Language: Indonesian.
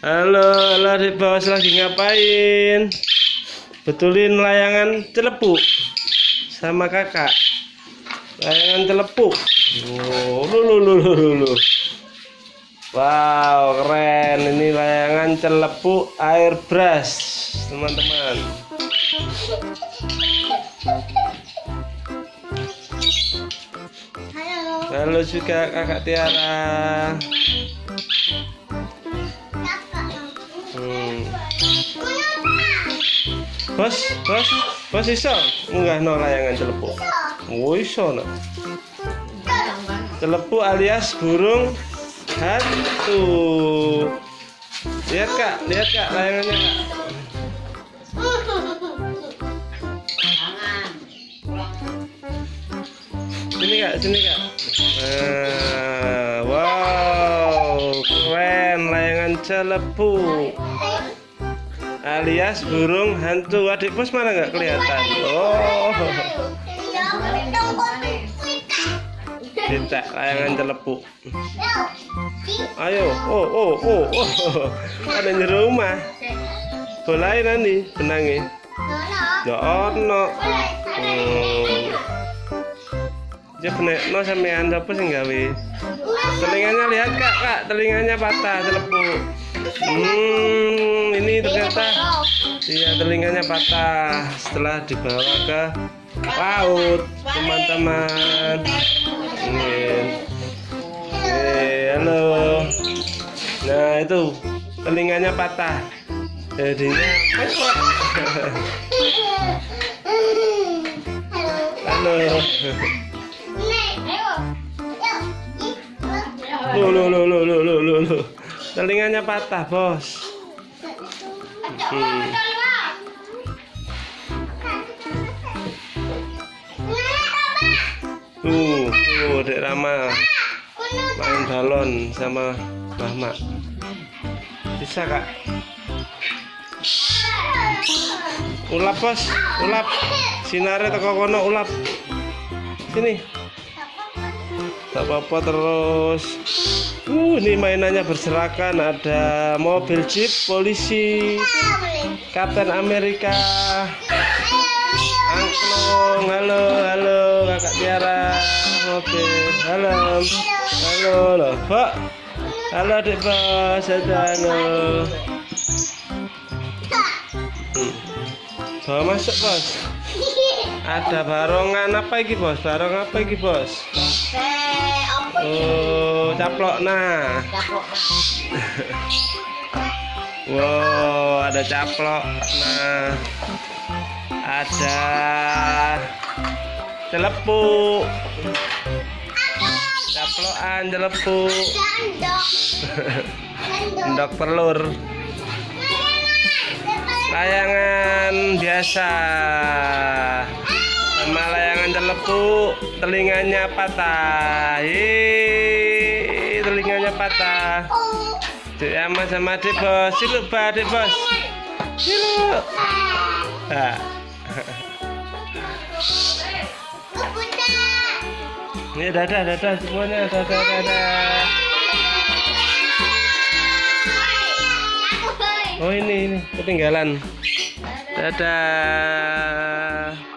Halo, halo adik bos lagi ngapain? Betulin layangan celepuk sama kakak. Layangan celepuk. Oh, lu lu lu lu lu, lu. Wow, keren. Ini layangan celepuk airbrush, teman-teman. Halo. Halo juga kakak Tiara. Bos, bos, bos iso munggah no layangan celepuk. Oh iso no. Celepuk alias burung hantu. Lihat kak, lihat kak layangannya kak. Sini kak, sini kak. Nah, wow, keren layangan celepuk alias burung hantu. Adik bos mana nggak kelihatan? Oh, cinta layangan celepuk. Ayo, oh, oh, oh, oh, ada di rumah. Bolain nanti, benangnya. Ya ono. Hmm. Ya benek no sampean apa sing gawe? Telinganya lihat kak, kak, telinganya patah celepuk. Hmm, ini ternyata iya telinganya patah setelah dibawa ke laut, teman-teman. Eh, halo. Nah itu telinganya patah. Jadinya halo. Lu lu lu lu lu lu lu lu. Telinganya patah, Bos. Hmm. Tuh, tuh Dek Rama main balon sama Mama. Bisa, Kak? Ulap, Bos. Ulap. Sinare teko kono ulap. Sini. Tak apa-apa terus. Uh, ini mainannya berserakan. Ada mobil jeep polisi, Kapten Amerika, Angklung. Halo, halo, kakak Tiara. Mobil. Halo, halo, loh, Pak. Halo, adik bos. Halo. Hmm. Bawa masuk bos. Ada barongan apa iki bos? Barong apa iki bos? Oh, caplok nah. Wow, ada caplok. Nah, ada celepuk. Caplokan celepuk. Endok telur. Layangan biasa. Layangan celepuk, telinganya patah. Hei, telinganya patah. Dek sama sama adik bos, siluk ba adik bos. Siluk. Nah. Ini dadah dadah semuanya dadah dadah. Oh ini ini ketinggalan. Dadah.